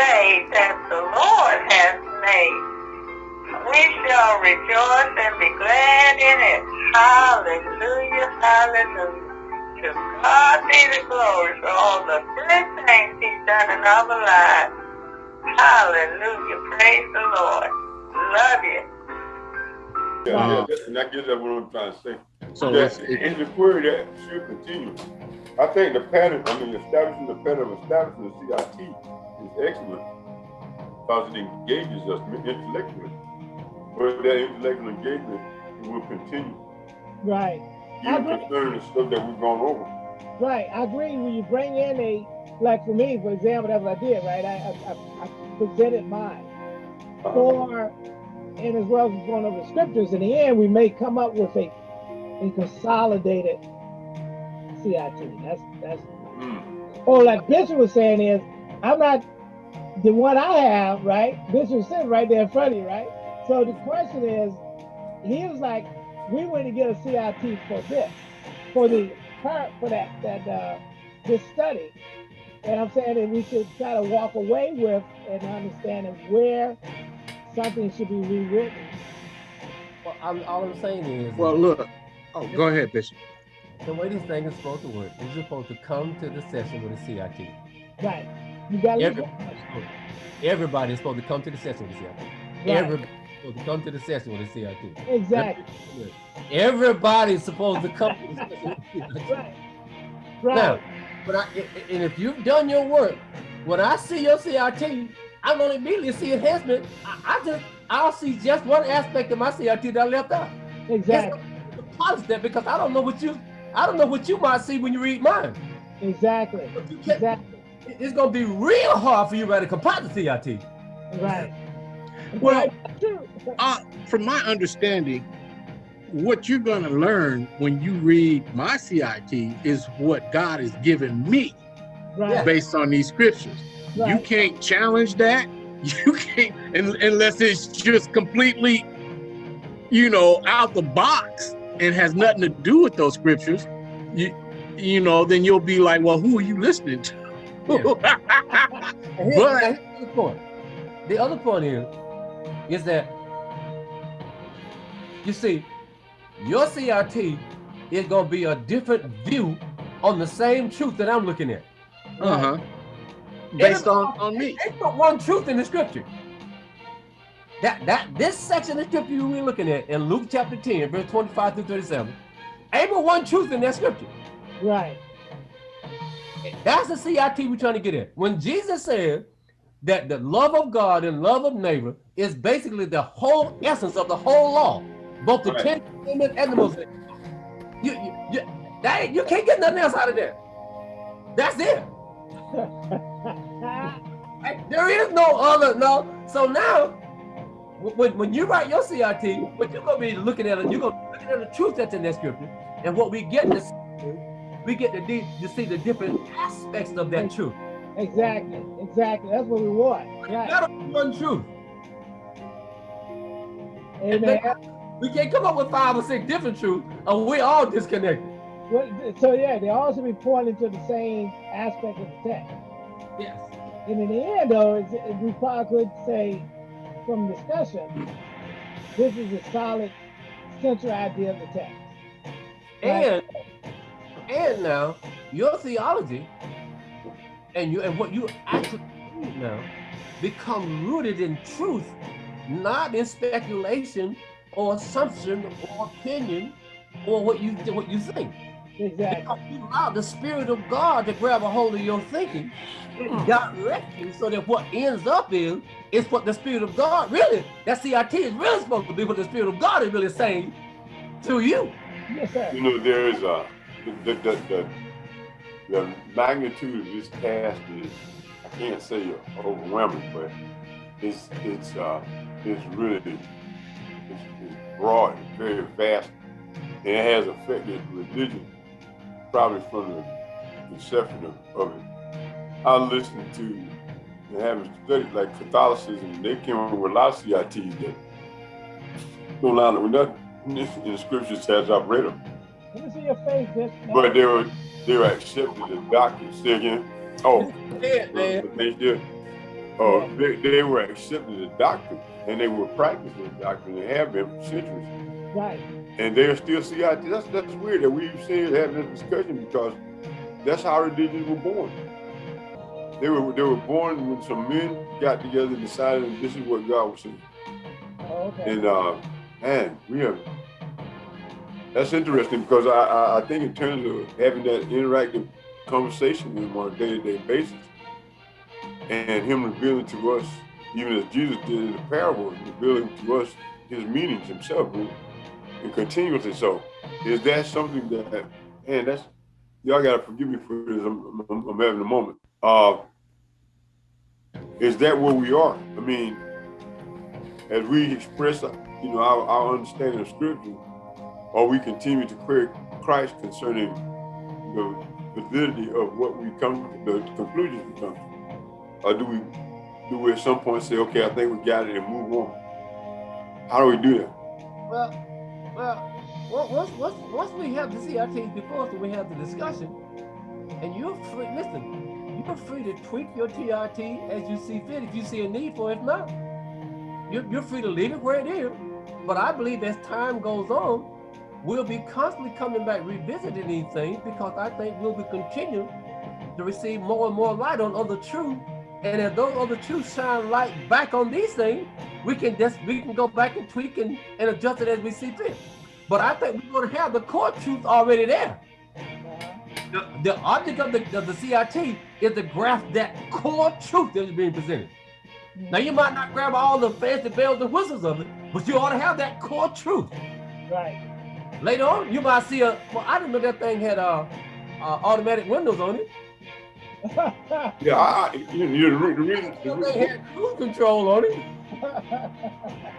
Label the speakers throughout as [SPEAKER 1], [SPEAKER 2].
[SPEAKER 1] day that the Lord has made. We shall rejoice and be glad in it. Hallelujah, hallelujah. To God be the glory for all the good things he's done in our lives. Hallelujah, praise the Lord. Love you.
[SPEAKER 2] Yeah,
[SPEAKER 3] Uh,
[SPEAKER 2] yeah, and that gets at what I'm trying to say.
[SPEAKER 3] So
[SPEAKER 2] that,
[SPEAKER 3] it's, it,
[SPEAKER 2] it's a query that should continue. I think the pattern, I mean, establishing the pattern of establishing the CIT is excellent because it engages us intellectually. But that intellectual engagement will continue,
[SPEAKER 4] Right. I
[SPEAKER 2] even concerning the stuff that we've gone over.
[SPEAKER 4] Right. I agree. When you bring in a, like for me, for example, that's what I did, right? I, I, I- presented mine
[SPEAKER 2] Uh,
[SPEAKER 4] for, and as well as going over the scriptures, in the end, we may come up with a, a consolidated CIT. That's, that's,
[SPEAKER 2] mm,
[SPEAKER 4] or like Bishop was saying is, I'm not, the one I have, right? Bishop sitting right there in front of you, right? So the question is, he was like, we went to get a CIT for this, for the part for that that uh, this study, and I'm saying that we should try to walk away with an understanding where something should be rewritten.
[SPEAKER 5] Well, I'm, all I'm saying is,
[SPEAKER 3] well, look. Oh, go ahead, Bishop.
[SPEAKER 5] the way this thing is supposed to work is you're supposed to come to the session with a CIT.
[SPEAKER 4] Right? You got to
[SPEAKER 5] Everybody's supposed to come to the session with CIT.
[SPEAKER 4] right.
[SPEAKER 5] Everybody's supposed to come to the session with the CIT.
[SPEAKER 4] exactly.
[SPEAKER 5] Everybody's supposed to come to the session with a CIT.
[SPEAKER 4] Right. Right.
[SPEAKER 5] Now, but I, and if you've done your work, when I see your CRT, I'm gonna immediately see enhancement. I, I just I'll see just one aspect of my CRT that I left out.
[SPEAKER 4] exactly.
[SPEAKER 5] Polish that because I don't know what you I don't know what you might see when you read mine.
[SPEAKER 4] Exactly. Exactly.
[SPEAKER 5] It's gonna be real hard for you to write a composite CRT.
[SPEAKER 4] Right.
[SPEAKER 3] Well,
[SPEAKER 4] Right.
[SPEAKER 3] Uh, from my understanding, what you're going to learn when you read my CIT is what God has given me
[SPEAKER 4] Right.
[SPEAKER 3] based on these scriptures. You can't challenge that. You can't, unless it's just completely, you know, out the box and has nothing to do with those scriptures. You, you know, then you'll be like, well, who are you listening to?
[SPEAKER 5] And
[SPEAKER 3] But-
[SPEAKER 5] here's the other point. The other point is, is that you see, your CRT is gonna be a different view on the same truth that I'm looking at.
[SPEAKER 3] uh-huh. Based on, on me.
[SPEAKER 5] Ain't but one truth in the scripture. That that this section of scripture we're looking at in Luke chapter 10, verse 25 through 37, ain't but one truth in that scripture.
[SPEAKER 4] Right.
[SPEAKER 5] That's the CIT we're trying to get at. When Jesus said that the love of God and love of neighbor is basically the whole essence of the whole law, both the
[SPEAKER 2] Right.
[SPEAKER 5] Ten Commandments and the Mosaic. You, you, you, that, you can't get nothing else out of there. That's it. There is no other, no. So now, when, when you write your CRT, what you're gonna be looking at, you're gonna be looking at the truth that's in that scripture, and what we get to see, we get to, de- to see the different aspects of that truth.
[SPEAKER 4] exactly. Exactly. That's what we want. Right.
[SPEAKER 5] Not only one truth.
[SPEAKER 4] Amen.
[SPEAKER 5] We can't come up with five or six different truths, and we're all disconnected.
[SPEAKER 4] Well, So yeah, they all should be pointing to the same aspect of the text.
[SPEAKER 5] Yes.
[SPEAKER 4] And in the end, though, it's, it, we probably could say from discussion, this is a solid central idea of the text.
[SPEAKER 5] And and now your theology and you and what you actually read now become rooted in truth, not in speculation or assumption or opinion or what you what you think.
[SPEAKER 4] Exactly.
[SPEAKER 5] Because you allow the spirit of God to grab a hold of your thinking hmm. and direct you so that what ends up is is what the spirit of God really that CIT is really supposed to be what the spirit of God is really saying to you.
[SPEAKER 4] Yes, sir.
[SPEAKER 2] You know, there is a, the, the, the, the magnitude of this task is, I can't say overwhelming, but it's, it's, uh, it's really, it's, it's broad, it's very vast, and it has affected religion probably from the conception of, of it. I listened to and having studied like Catholicism, they came up with a lot of CITs that don't line up with nothing in the- scriptures as I've read them.
[SPEAKER 4] Let me see your face, Bishop.
[SPEAKER 2] But they were they were accepted as doctors. Say again. Oh,
[SPEAKER 5] Yeah, man.
[SPEAKER 2] they did. or they, they were accepting the doctrine and they were practicing the doctrine. They have been for centuries.
[SPEAKER 4] Right.
[SPEAKER 2] And they're still CIT. That's that's weird that we've seen having this discussion because that's how religions were born. They were they were born when some men got together and decided this is what God was saying.
[SPEAKER 4] Oh, okay.
[SPEAKER 2] And uh, man, we have that's interesting because I, I, I think in terms of having that interactive conversation with him on a day-to-day basis and him revealing to us, even as Jesus did in the parable, revealing to us his meanings himself and continuously so. Is that something that, man, that's, y'all gotta forgive me for this, I'm, I'm, I'm having a moment. Uh, is that where we are? I mean, as we express, you know, our, our understanding of scripture, or we continue to query Christ concerning the validity of what we come to, the conclusions we come to? Or do we do we at some point say, okay, I think we got it and move on? How do we do that?
[SPEAKER 5] Well, well, once, once, once we have the CRTs before us, we have the discussion, and you're free, listen, you're free to tweak your TRT as you see fit if you see a need for it. If not, you're, you're free to leave it where it is. But I believe as time goes on, we'll be constantly coming back revisiting these things because I think we'll be continuing to receive more and more light on other truths. And as those other truths shine light back on these things, we can just we can go back and tweak and, and adjust it as we see fit. But I think we're going to have the core truth already there. The, the object of the, of the CIT is to grasp that core truth that is being presented. Mm-hmm. Now you might not grab all the fancy bells and whistles of it, but you ought to have that core truth.
[SPEAKER 4] Right.
[SPEAKER 5] Later on, you might see a. Well, I didn't know that thing had uh, uh automatic windows on it.
[SPEAKER 2] yeah, I, I you know, the, the reason.
[SPEAKER 5] The reason had cruise control on it.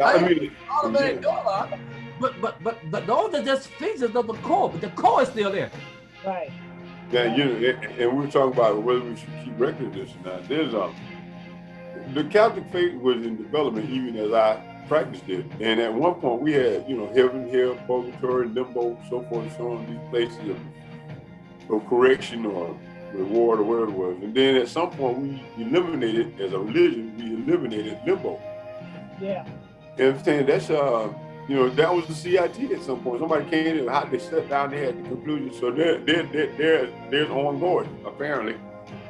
[SPEAKER 2] I mean,
[SPEAKER 5] automatic yeah. door lock. But but but but those are just features of the core, but the core is still there.
[SPEAKER 4] Right.
[SPEAKER 2] Yeah, you know, and we are talking about whether we should keep record of this or not. There's um, the Catholic faith was in development even as I practiced it. And at one point we had, you know, heaven, hell, purgatory, limbo, so forth and so on, these places of, of correction or reward or whatever it was. And then at some point we eliminated, as a religion, we eliminated limbo.
[SPEAKER 4] Yeah.
[SPEAKER 2] You understand? That's uh you know, that was the CIT at some point. Somebody came in, how they sat down there at the conclusion. So there, there, there, there there's ongoing, apparently.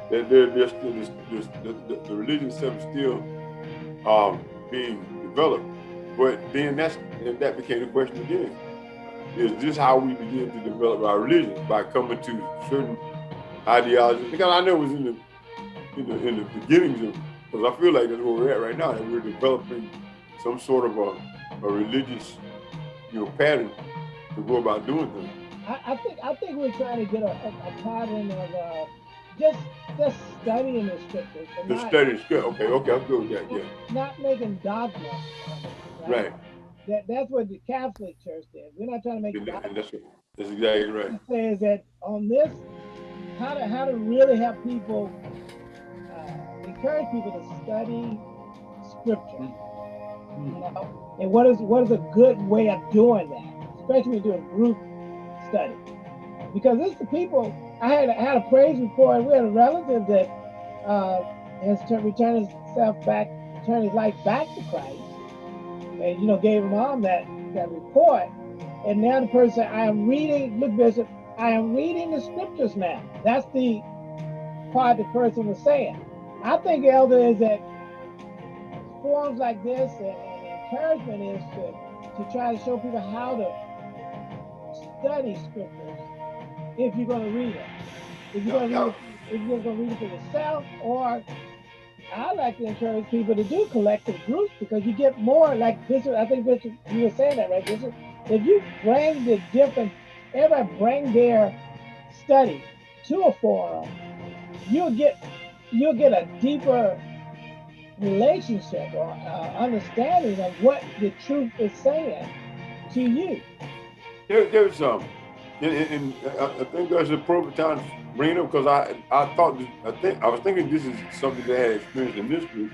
[SPEAKER 2] That there, there's still, there's, there's, the, the, the religion itself is still um, being developed. But then that's that became the question again. Is this how we begin to develop our religion by coming to certain ideologies? Because I know it was in the in the, in the beginnings of, because I feel like that's where we're at right now, that we're developing some sort of a a religious, you know, pattern to go about doing things.
[SPEAKER 4] I, I think I think we're trying to get a, a, a pattern of uh, just just studying the scriptures.
[SPEAKER 2] The not, study the scripture. Okay, okay, I'm good with that.
[SPEAKER 4] Yeah. Not making dogma.
[SPEAKER 2] Right. right.
[SPEAKER 4] That, that's what the Catholic Church did. We're not trying to make
[SPEAKER 2] and dogma. That's, that's exactly right.
[SPEAKER 4] It says that on this, how to how to really have people uh, encourage people to study scripture. Mm. You know, and what is what is a good way of doing that, especially when you do a group study? Because it's the people I had I had a praise report. We had a relative that uh, has returned himself back, turned his life back to Christ, and you know gave him mom that that report. And now the person I am reading, look, Bishop, I am reading the scriptures now. That's the part the person was saying. I think, Elder, is that forums like this and, encouragement is to, to try to show people how to study scriptures if you're going to read it. If you're going to read it, if you're going to read it for yourself, or I like to encourage people to do collective groups because you get more like Bishop. I think Bishop, you were saying that right, Bishop. If you bring the different, everybody bring their study to a forum, you'll get you'll get a deeper relationship or uh, understanding of what the truth is saying to you.
[SPEAKER 2] There, there's um, and, and, I think that's a appropriate time to bring it up because I I thought I think I was thinking this is something that I had experienced in this group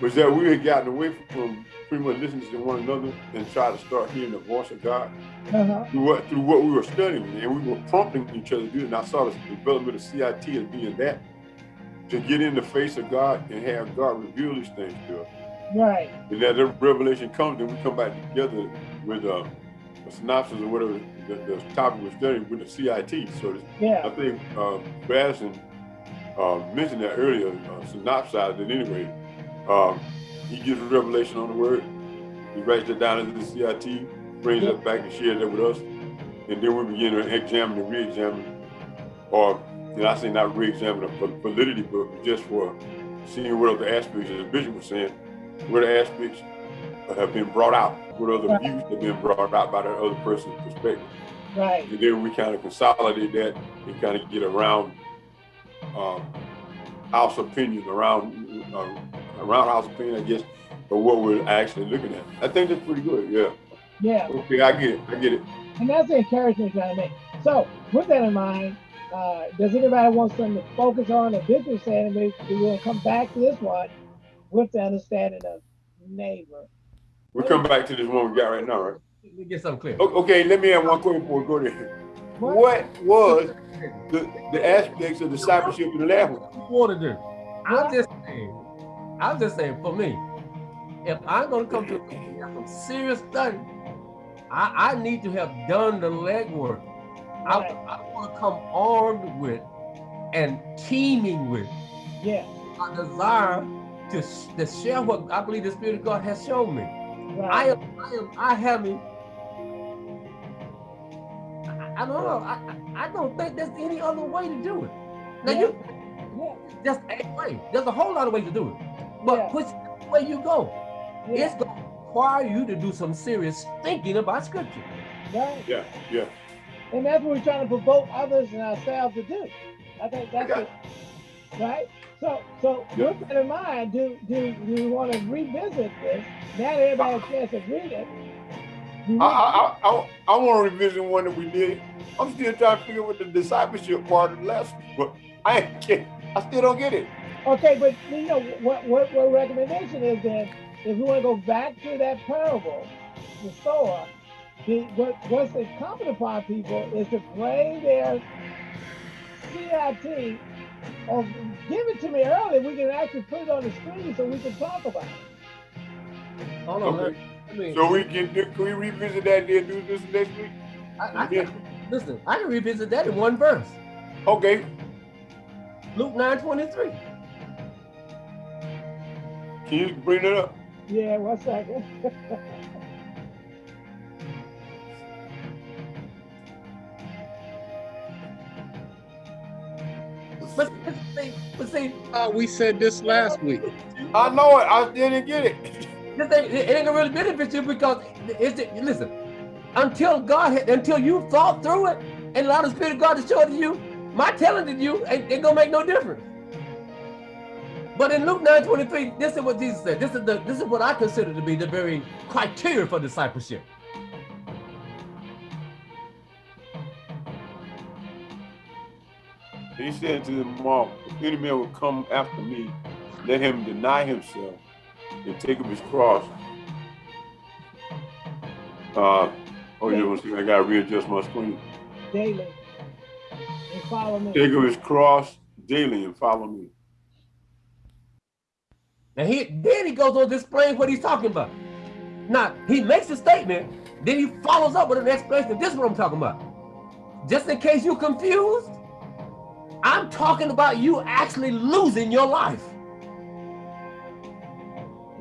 [SPEAKER 2] was that we had gotten away from pretty much listening to one another and try to start hearing the voice of God uh-huh. through what through what we were studying and we were prompting each other to do it. And I saw the development of CIT as being that to get in the face of God and have God reveal these things to us.
[SPEAKER 4] Right.
[SPEAKER 2] And that the revelation comes, then we come back together with uh, a synopsis or whatever the, the topic we're studying with the CIT. So I think uh, Basson uh, mentioned that earlier, uh, synopsized it anyway. Um, he gives a revelation on the word. He writes it down into the CIT, brings it back and shares it with us. And then we begin to examine and re-examine, or did I say not re-examine the validity, but just for seeing what other aspects, as the bishop was saying, what other aspects have been brought out, what other
[SPEAKER 4] Right.
[SPEAKER 2] views have been brought out by that other person's perspective.
[SPEAKER 4] Right.
[SPEAKER 2] And then we kind of consolidate that and kind of get around um, house opinion, around uh, around house opinion, I guess, of what we're actually looking at. I think that's pretty good. Yeah.
[SPEAKER 4] Yeah.
[SPEAKER 2] Okay, I get it. I get it.
[SPEAKER 4] And that's the encouragement that I make. So with that in mind, uh, does anybody want something to focus on? The bishop saying we we will come back to this one with the understanding of neighbor.
[SPEAKER 2] We'll come back to this one we got right now, right?
[SPEAKER 5] Let me get something clear.
[SPEAKER 2] Okay, let me have one question before we go there. What was the, the aspects of discipleship in the last one?
[SPEAKER 5] What you want to do? I'm just saying, I'm just saying for me, if I'm gonna come to some serious study, I, I need to have done the legwork. I, I want to come armed with and teeming with
[SPEAKER 4] Yeah.
[SPEAKER 5] a desire to, to share what I believe the Spirit of God has shown me. I
[SPEAKER 4] Right.
[SPEAKER 5] am, I am, I haven't. I, I don't know. I, I, I don't think there's any other way to do it. Now you
[SPEAKER 4] yeah.
[SPEAKER 5] just a way. There's a whole lot of ways to do it. But
[SPEAKER 4] Yeah.
[SPEAKER 5] which way you go,
[SPEAKER 4] Yeah.
[SPEAKER 5] it's going to require you to do some serious thinking about Scripture.
[SPEAKER 4] Right.
[SPEAKER 2] Yeah, yeah.
[SPEAKER 4] And that's what we're trying to provoke others and ourselves to do. I think that's
[SPEAKER 2] Okay.
[SPEAKER 4] it. Right? So so with that in mind, do do do you want to revisit this? Now that everybody has a chance to read it.
[SPEAKER 2] I, I, I, I, want to revisit one that we did. I'm still trying to figure out the discipleship part of the but I get, I still don't get it.
[SPEAKER 4] Okay, but you know what what what recommendation is then if we want to go back to that parable, the sower, the what what's incumbent upon people is to bring their CIT or give it to me early. We can actually put it on the screen so we can talk about it.
[SPEAKER 5] Hold on.
[SPEAKER 2] Okay.
[SPEAKER 5] Let me,
[SPEAKER 2] So we can, do- can we revisit that and then do this next week?
[SPEAKER 5] I, I,
[SPEAKER 2] Yeah.
[SPEAKER 5] listen, I can revisit that in one verse.
[SPEAKER 2] Okay,
[SPEAKER 5] Luke 9 23.
[SPEAKER 2] can you bring it up?
[SPEAKER 4] Yeah, one second.
[SPEAKER 5] But, but see, but see,
[SPEAKER 3] Uh, we said this last week.
[SPEAKER 2] I know it, I didn't get it.
[SPEAKER 5] this thing, it ain't gonna really benefit you because it's listen, until God until you thought through it and allow the Spirit of God to show it to you, my telling to you ain't, ain't gonna make no difference. But in Luke 9 23, this is what Jesus said. This is the this is what I consider to be the very criteria for discipleship.
[SPEAKER 2] He said to them all, if any man will come after me, let him deny himself and take up his cross. Uh, oh, you want to see, I gotta readjust my screen.
[SPEAKER 4] Daily. And follow me.
[SPEAKER 2] Take up his cross daily and follow me.
[SPEAKER 5] And he then he goes on to explain what he's talking about. Now he makes a statement, then he follows up with an explanation. This is what I'm talking about. Just in case you're confused, I'm talking about you actually losing your life.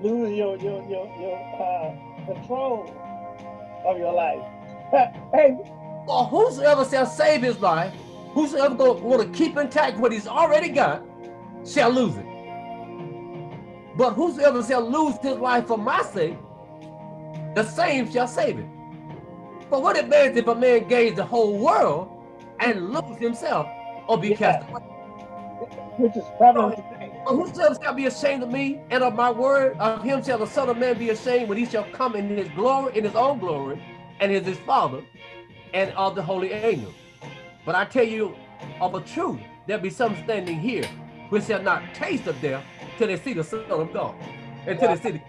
[SPEAKER 4] Losing your your your your uh, control of your life. hey,
[SPEAKER 5] For whosoever shall save his life, whosoever go, want to keep intact what he's already got, shall lose it. But whosoever shall lose his life for my sake, the same shall save it. But what it means if a man gains the whole world and lose himself or be
[SPEAKER 4] Yeah.
[SPEAKER 5] cast away?
[SPEAKER 4] which is prevalent today.
[SPEAKER 5] But whosoever shall be ashamed of me and of my word, of him shall the Son of Man be ashamed when he shall come in his glory, in his own glory, and is his Father, and of the holy angels. But I tell you of a truth, there be some standing here which shall not taste of death till they see the Son of God, until they see the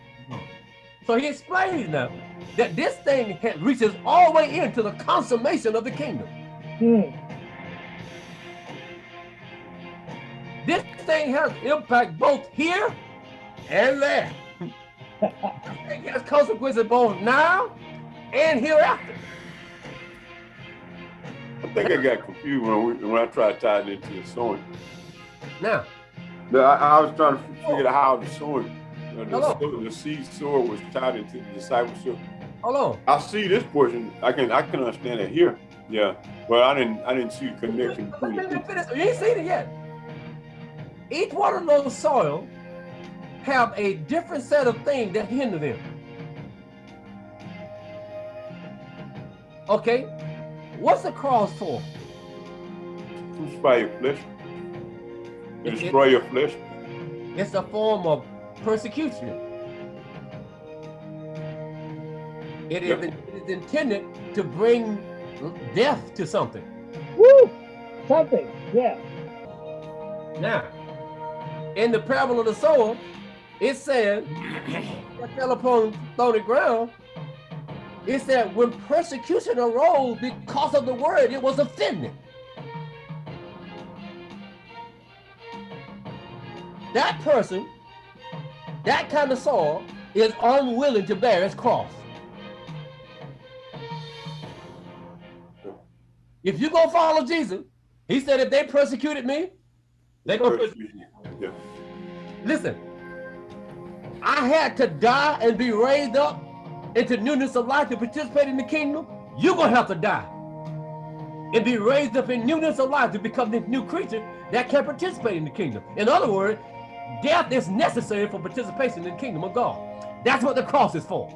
[SPEAKER 5] So he explains now that this thing reaches all the way into the consummation of the kingdom.
[SPEAKER 4] Hmm.
[SPEAKER 5] Thing has impact both here and there. it has consequences both now and hereafter.
[SPEAKER 2] I think I got confused when, we, when I tried to tie it into the sowing.
[SPEAKER 5] Now,
[SPEAKER 2] I, I, was trying to oh. figure out how the you uh, know,
[SPEAKER 5] the,
[SPEAKER 2] the, seed sower was tied into the discipleship.
[SPEAKER 5] Hold on.
[SPEAKER 2] I see this portion. I can I can understand it here. Yeah, but I didn't I didn't see the connection.
[SPEAKER 5] You ain't seen it yet. Each one of those soil have a different set of things that hinder them. Okay, what's the cross for?
[SPEAKER 2] Crucify your flesh. Destroy your flesh.
[SPEAKER 5] It's a form of persecution. It, yep. is, it is intended to bring death to something.
[SPEAKER 4] Woo! Something, yeah.
[SPEAKER 5] Now, in the parable of the sower, it said, that fell upon thorny ground, it said when persecution arose because of the word, it was offended. That person, that kind of soul, is unwilling to bear its cross. If you go follow Jesus, he said, if they persecuted me, they gonna persecute you. Yeah. Listen, I had to die and be raised up into newness of life to participate in the kingdom. You're gonna have to die and be raised up in newness of life to become this new creature that can participate in the kingdom. In other words, death is necessary for participation in the kingdom of God. That's what the cross is for.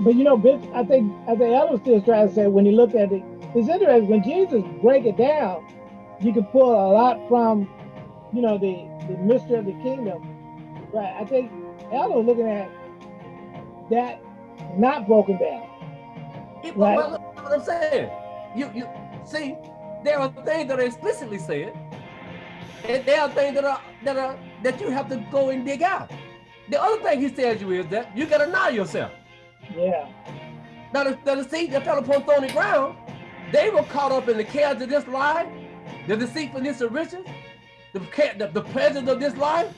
[SPEAKER 4] But you know, I think I think Ellis still trying to say when you look at it, it's interesting when Jesus break it down, you can pull a lot from, you know, the the mystery of the kingdom. Right. I think Ella was looking at that not broken down.
[SPEAKER 5] It, right? Well, what I'm saying, you you see, there are things that are explicitly said, and there are things that are that are that you have to go and dig out. The other thing he tells you is that you gotta know yourself.
[SPEAKER 4] Yeah.
[SPEAKER 5] Now the, the seed that fell upon thorny ground, they were caught up in the cares of this life, the deceitfulness of riches, the, the, the pleasures of this life.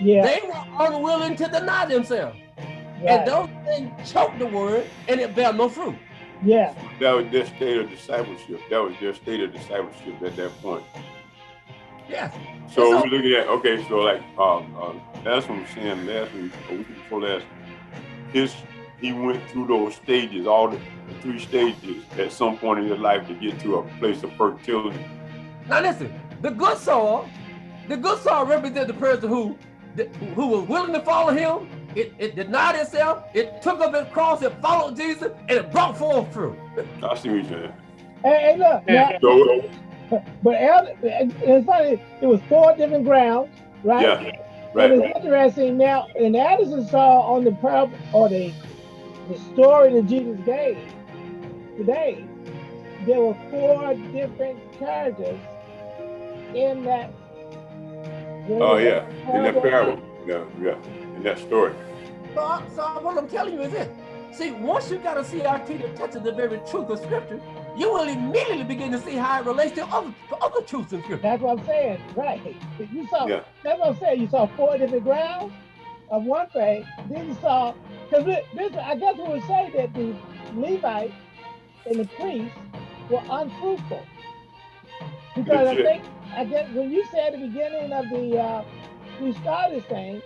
[SPEAKER 4] Yeah.
[SPEAKER 5] They were unwilling to deny themselves. Right. And those things choked the word and it bare no fruit.
[SPEAKER 4] Yeah.
[SPEAKER 2] That was their state of discipleship. That was their state of discipleship at that point.
[SPEAKER 5] Yes.
[SPEAKER 2] So, so we're looking at okay, so like um, uh, that's what I'm saying last week, a week before last, his he went through those stages, all the, three stages at some point in his life to get to a place of fertility.
[SPEAKER 5] Now listen, the good soil, the good soil represents the person who who was willing to follow him. It, it denied itself. It took up its cross. It followed Jesus, and it brought forth fruit.
[SPEAKER 2] I see what you're saying.
[SPEAKER 4] Hey, hey look. Now, so, but it's funny. It was four different grounds, right?
[SPEAKER 2] Yeah. Right.
[SPEAKER 4] And it's interesting now. And Addison saw on the parable or the the story that Jesus gave today, there were four different characters in that.
[SPEAKER 2] Oh yeah, in that parable. Yeah, yeah, in that story.
[SPEAKER 5] So, so what I'm telling you is this. See, once you got a see our that touches the very truth of Scripture, you will immediately begin to see how it relates to other to other truths in Scripture.
[SPEAKER 4] That's what I'm saying, right? You saw. Yeah. That's what I'm saying. You saw four different grounds of one thing. Then you saw because this, I guess we would say that the Levites and the priests were unfruitful. Because I think, I guess when you said at the beginning of the, uh, we started thing,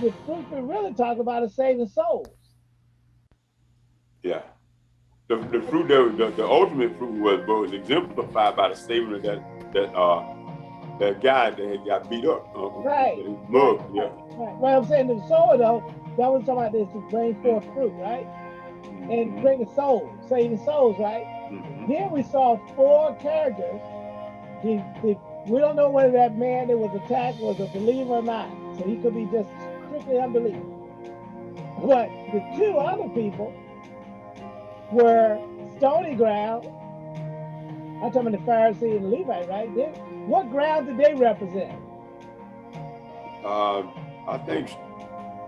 [SPEAKER 4] the fruit we really talk about is saving souls.
[SPEAKER 2] Yeah. The, the fruit that the, the ultimate fruit was was exemplified by the saving of that that uh that guy that got beat up. Uh,
[SPEAKER 4] right.
[SPEAKER 2] Mug, yeah.
[SPEAKER 4] Right. Well, I'm saying the soul though, that was talking about this to bring forth fruit, right? And bring the souls, saving souls, right? Mm-hmm. Then we saw four characters. The, the, we don't know whether that man that was attacked was a believer or not. So he could be just strictly unbelief. But the two other people were stony ground. I'm talking about the Pharisee and the Levite, right? They, what ground did they represent?
[SPEAKER 2] Uh, I think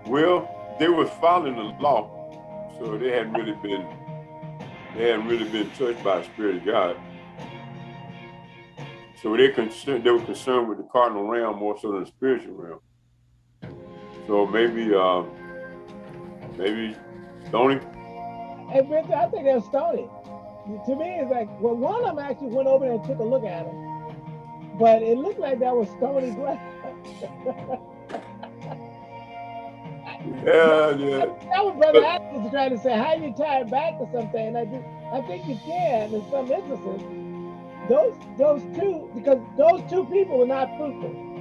[SPEAKER 2] well, they were following the law, so they hadn't really been they hadn't really been touched by the Spirit of God. So they concerned, they were concerned with the cardinal realm more so than the spiritual realm. So maybe, uh, maybe Stony.
[SPEAKER 4] Hey, I think that's Stony. To me, it's like, well, one of them actually went over there and took a look at him, but it looked like that was Stony ground.
[SPEAKER 2] Yeah, yeah.
[SPEAKER 4] That was Brother Adams was trying to say, how you tie it back to something? And I do, I think you can in some instances. Those, those two, because those two people were not fruitful.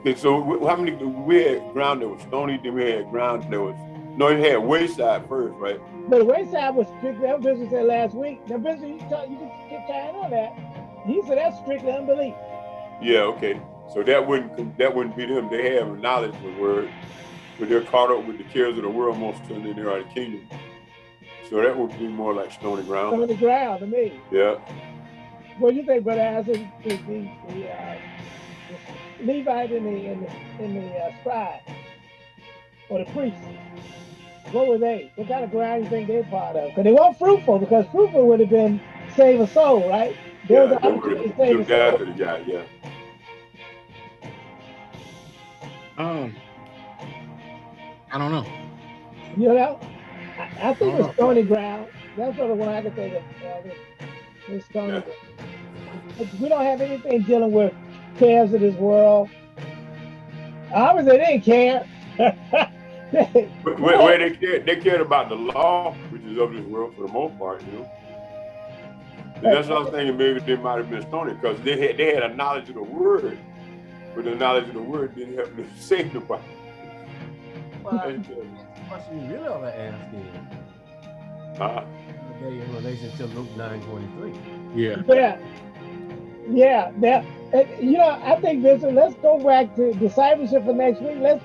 [SPEAKER 2] Okay, so how many? We had ground that was stony, then we had ground that was no. You had wayside first, right?
[SPEAKER 4] But the wayside was strictly, that business said last week. Now, business, you, talk, you can get tying on that. He said that's strictly unbelief.
[SPEAKER 2] Yeah, okay. So that wouldn't that wouldn't be them. They have knowledge of the word, but they're caught up with the cares of the world most of them. They are the kingdom. So that would be more like stony ground.
[SPEAKER 4] On the ground to me.
[SPEAKER 2] Yeah.
[SPEAKER 4] What do you think, Brother Allison? The, the, the, uh, Levite and the, and the, and the uh, scribe, or the priest, what were they? What kind of ground do you think they're part of? Because they weren't fruitful, because fruitful would have been save a soul, right? There was an
[SPEAKER 2] they were
[SPEAKER 4] opportunity to
[SPEAKER 2] the,
[SPEAKER 4] save
[SPEAKER 2] the
[SPEAKER 4] a
[SPEAKER 2] guy
[SPEAKER 4] soul.
[SPEAKER 2] to the guy. Yeah.
[SPEAKER 3] Um, I don't know.
[SPEAKER 4] You know, I, I think it's stony ground. That's sort of one I can think of. Uh, the- the stony
[SPEAKER 2] Yeah.
[SPEAKER 4] ground. But We don't have anything dealing with cares of this world. Obviously, they didn't care. They-
[SPEAKER 2] But where, where they cared, they cared about the law, which is of this world for the most part, you know. And that's what I was thinking. Maybe they might have been stony because they had they had a knowledge of the word, but the knowledge of the word didn't help them save nobody.
[SPEAKER 5] Well,
[SPEAKER 2] And,
[SPEAKER 5] the question you really ought to ask is,
[SPEAKER 2] uh,
[SPEAKER 5] okay, in relation to Luke nine twenty three.
[SPEAKER 3] Yeah.
[SPEAKER 4] Yeah. Yeah. That, you know, I think, Vincent, let's go back to discipleship for next week. Let's,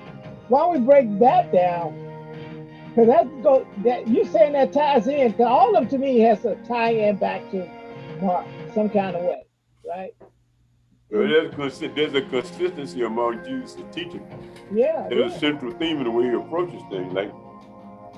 [SPEAKER 4] why don't we break that down? Because that's go, that you saying that ties in, because all of them to me has to tie in back to Mark some kind of way, right?
[SPEAKER 2] But there's, there's a consistency among Jesus' teaching.
[SPEAKER 4] Yeah.
[SPEAKER 2] There's a central theme in the way he approaches things. Like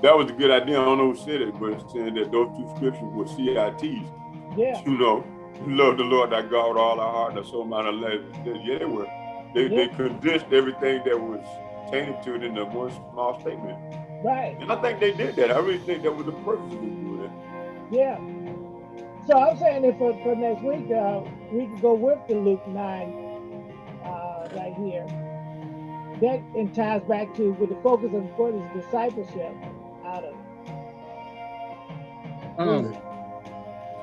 [SPEAKER 2] that was a good idea. I don't know who said it, but it's saying that those two scriptures were CITs.
[SPEAKER 4] Yeah.
[SPEAKER 2] You know, love the Lord thy God with all our heart, and our soul, mind, and life. Yeah, they were. They, they condensed everything that was tainted to it in the one small statement.
[SPEAKER 4] Right.
[SPEAKER 2] And I think they did that. I really think that was the purpose of doing that.
[SPEAKER 4] Yeah. So I'm saying that for, for next week, uh, we can go with the Luke 9 uh, right here. That and ties back to with the focus of what is discipleship out of it.
[SPEAKER 3] Um,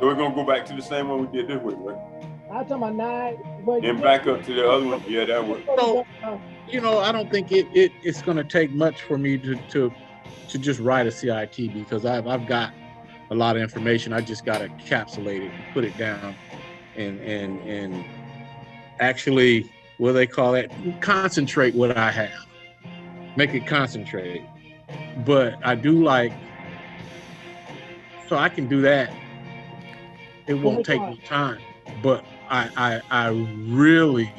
[SPEAKER 2] So we're gonna go back to the same one we did this week, right?
[SPEAKER 4] I'm talking about nine. But
[SPEAKER 2] Then back up to the other one. Yeah, that one.
[SPEAKER 3] So- um, you know, I don't think it, it it's going to take much for me to to to just write a CIT because I've I've got a lot of information. I just got to encapsulate it and put it down, and and and actually, what do they call that? Concentrate what I have, make it concentrate. But I do like, so I can do that. It won't take me time, but I I I really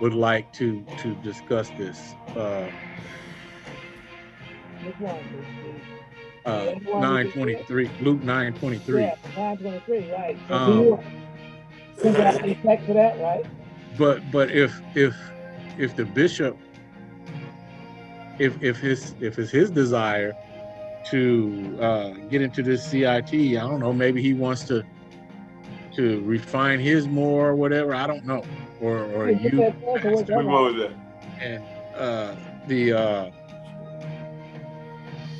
[SPEAKER 3] would like to to discuss this uh uh
[SPEAKER 4] Yeah, you want me to do it?
[SPEAKER 3] 923 Luke 923
[SPEAKER 4] Yeah, 923, right. So
[SPEAKER 3] Um,
[SPEAKER 4] you the text for that, right?
[SPEAKER 3] but but if if if the bishop if if his if it's his desire to uh get into this CIT I don't know maybe he wants to to refine his more or whatever I don't know or or you
[SPEAKER 4] that answer,
[SPEAKER 2] Which
[SPEAKER 4] whichever.
[SPEAKER 2] one was that?
[SPEAKER 3] and uh the uh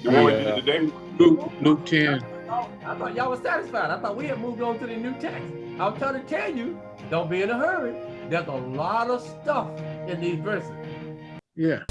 [SPEAKER 2] The one we
[SPEAKER 3] Yeah.
[SPEAKER 2] did today?
[SPEAKER 3] Luke Luke 10
[SPEAKER 5] I thought y'all was satisfied. I thought we had moved on to the new text. I'm trying to tell you, don't be in a hurry. There's a lot of stuff in these verses.
[SPEAKER 3] yeah